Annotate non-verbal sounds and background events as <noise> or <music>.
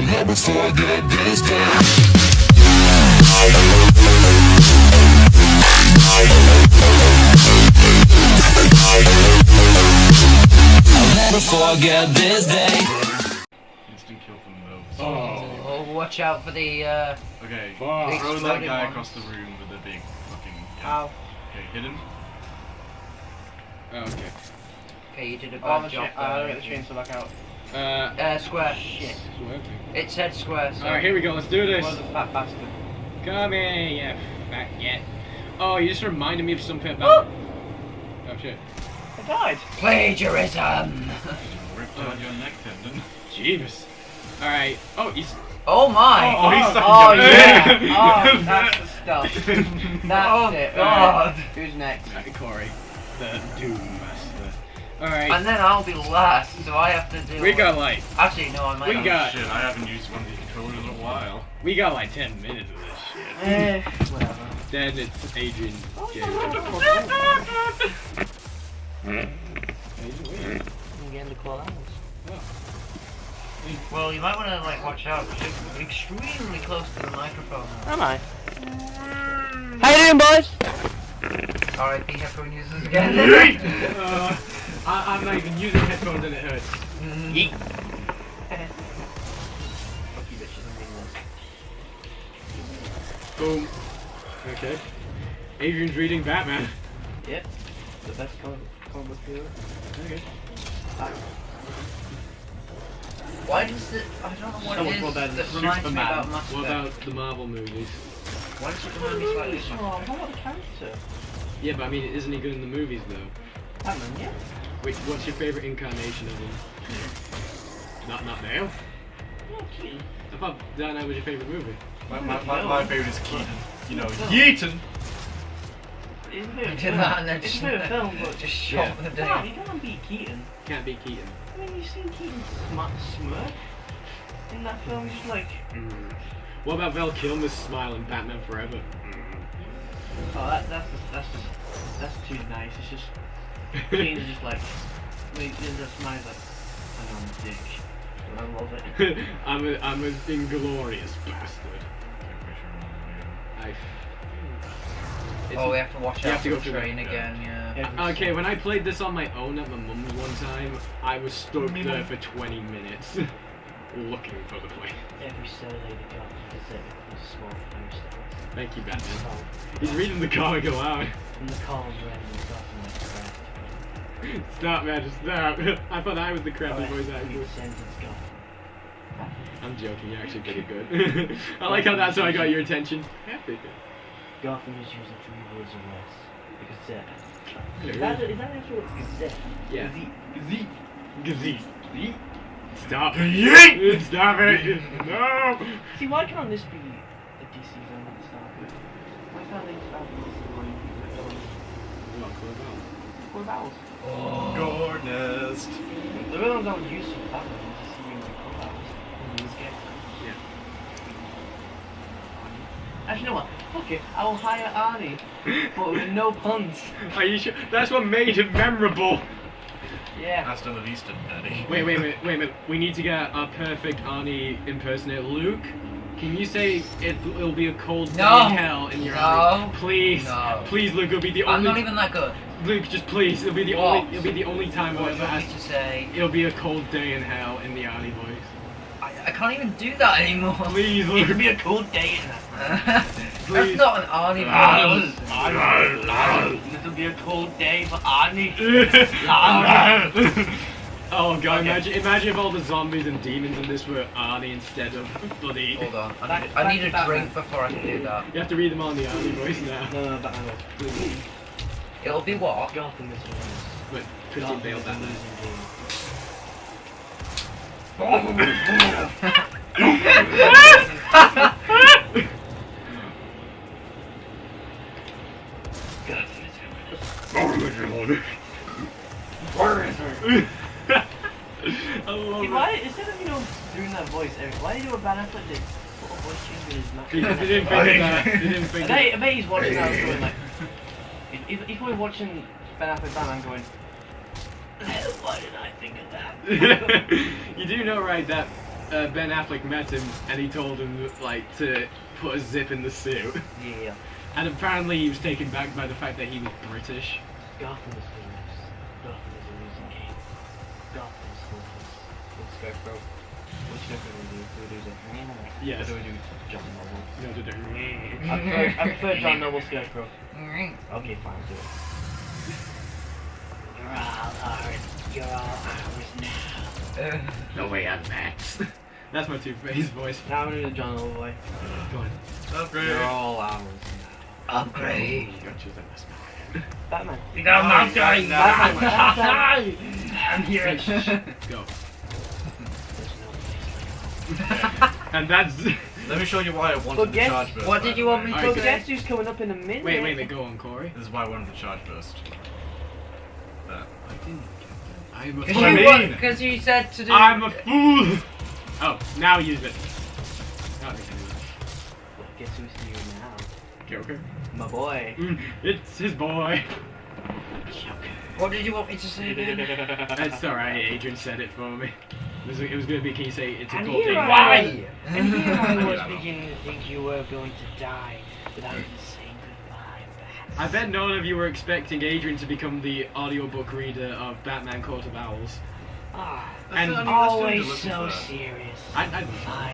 I'll never forget this day. I'll never forget this day. Instant kill from those. Oh, watch out for the. Uh, Okay, Fuck. throw that guy ones. across the room with the big fucking. ow. Okay, hit him. Oh, okay. Okay, you did a Oh, bad the job. cha- uh, there. get the chainsaw back out. Uh, Uh, square. Shit. swerving. It said square. So. Alright, here we go. Let's do this. Was a fat bastard. Come here, yeah, fat yet. Oh, you just reminded me of something about. Oh shit. I died. Plagiarism. <laughs> Ripped out your neck tendon. Jeebus. Alright. Oh, he's. Oh my. Oh, he's stuck Oh yeah. oh, <laughs> that's the stuff. <laughs> That's Oh, it. God. Who's next? Right, Corey. The Doom Master. Alright. And then I'll be last, so I have to do. We got like. Actually, no, I might. We not. got- Shit, I haven't used one of these controllers in a while. We got like 10 minutes of this shit. Eh, whatever. Then it's Adrian. Game. I'm getting the call out. Well, you might want to like watch out. 'cause You're extremely close to the microphone. now. Am I? How you doing, boys? R.I.P. headphone users again. uh, <laughs> I, I'm not even using headphones and it hurts. Mm. Yeet. Fuck you, bitches. I'm being this. Boom. Okay. Adrian's reading Batman. Yep. The best comic comic book hero. Okay. Why does it? I don't know what So much it more is better that than reminds me Superman. about Mass What about the Marvel movies? Why does it remind me slightly of Oh, Mass what Effect? about the character? Yeah, but I mean, isn't he good in the movies though? Batman, yeah. Wait, what's your favorite incarnation of him? Not not now. Yeah, Keaton. I thought Dark Knight was your favorite movie. My, my, my, my favorite is Keaton. You know, Yeaton! It's a bit of Did that and then It's a a film, <laughs> but Just shot Yeah. the Damn, day. you can't beat Keaton. Can't beat Keaton. I mean, you've seen Keaton smart smirk in that film. He's just like, Mm. What about Val Kilmer's smile in Batman Forever? oh, that, that's just, that's just, that's too nice. It's just <laughs> Keaton's just like, wait, there's a smile like, I know I'm a dick, but I love it. <laughs> I'm a I'm an inglorious bastard. I. Oh, we have to watch You out have to for go the train that, again. Yeah. Every Okay, when I played this on my own at my mum's one time, I was stuck there for 20 minutes <laughs> looking for the place. Every Saturday they got the Pacific was a small fire. Thank you, Batman. He's reading the comic aloud. and the columns ran and got from like craft. Stop, man, just stop. <laughs> I thought I was the crappy Alright, voice actor. the sentence, go. I'm joking, you're actually pretty good. <laughs> I like how that's how I got your attention. Yeah, pretty good. Gotham is using three words or less. Gazette. Is that, is that actually what Gazette? Yeah. Gazette. Gazette. Gazette. Stop it! <laughs> Stop it! No! See, why can't this be a DC film at the start of it? Why can't they just have a DC one film? What, cool about? What? Gornest. The villains that would use for Batman is DC and the clubhouse in this game. Yeah. Actually, you know what? Fuck it. I will hire Arnie, <laughs> but with no puns. Are you sure? That's what made it memorable. Yeah. Hasta la vista, daddy. Wait, wait, wait, wait a minute. We need to get a perfect Arnie impersonator. Luke, can you say it, it'll be a cold day in hell in your No. Please, No. please, Luke. It'll be the only. I'm not even that good. Luke, just please. It'll be the What? only. It'll be the only time I'll ever do ask. to say? It'll be a cold day in hell in the Arnie voice. I, I can't even do that anymore. Please, <laughs> Luke. It Luke. could be a cold day in hell. <laughs> That's not an Arnie voice. It'll be a cold day for Arnie. <laughs> oh god, Okay. imagine, imagine if all the zombies and demons in this were Arnie instead of bloody. Hold on. I Back- need, I need a Batman. drink before I can do that. You have to read them all in the Arnie voice now. No, no, Batman. Please. It'll be what? Gotham is winners. But Christian Gotham Bale is a Batman. <laughs> <laughs> why, instead of, you know, doing that voice, Eric, why do you do what Ben Affleck did? Put a voice change with his mouth. Because they didn't <laughs> think of that. They didn't I think bet, I bet he's watching that and going like, he- he's, he's probably watching Ben Affleck Batman going, why did I think of that? <laughs> You do know, right, that uh, Ben Affleck met him and he told him like to put a zip in the suit, Yeah. and apparently he was taken back by the fact that he was British. Gotham is lose. Gotham is a losing game. Gotham is hopeless. Let's go, bro. Which Joker do we do? Do we do the Yes. Or do we do John Noble? No, the different. I prefer, I prefer John Noble Scarecrow. Okay, fine, do it. You're all ours. You're all ours now. No way, I'm Max. <laughs> That's my Two-Face voice. Now I'm gonna do John Noble boy. Go on. Upgrade. You're all ours now. Upgrade. Got you the best man. Batman. You got my Oh, guy. no, Batman. <laughs> I'm here. Go. There's no place like home. <laughs> And that's. <laughs> Let me show you why I wanted But the guess- charge burst. what did you want way. me Alright, So go guess who's coming up in a minute? Wait, wait, wait, go on, Corey. This is why I wanted the charge burst. That. I didn't get that. I'm a Because fool. I Because mean- you, because you said to do. I'm a fool. Oh, now use it. Now they can use Well, guess who's here now? Joker. My boy. Mm, it's his boy. What did you want me to say again? <laughs> That's alright, Adrian said it for me. It was, was gonna be, can you say it's a And cool here thing? I Why? And <laughs> here I was <laughs> beginning to think you were going to die without even saying goodbye, I bet none of you were expecting Adrian to become the audiobook reader of Batman Court of Owls. Ah, And the only listener to always so serious. I, I, Fine.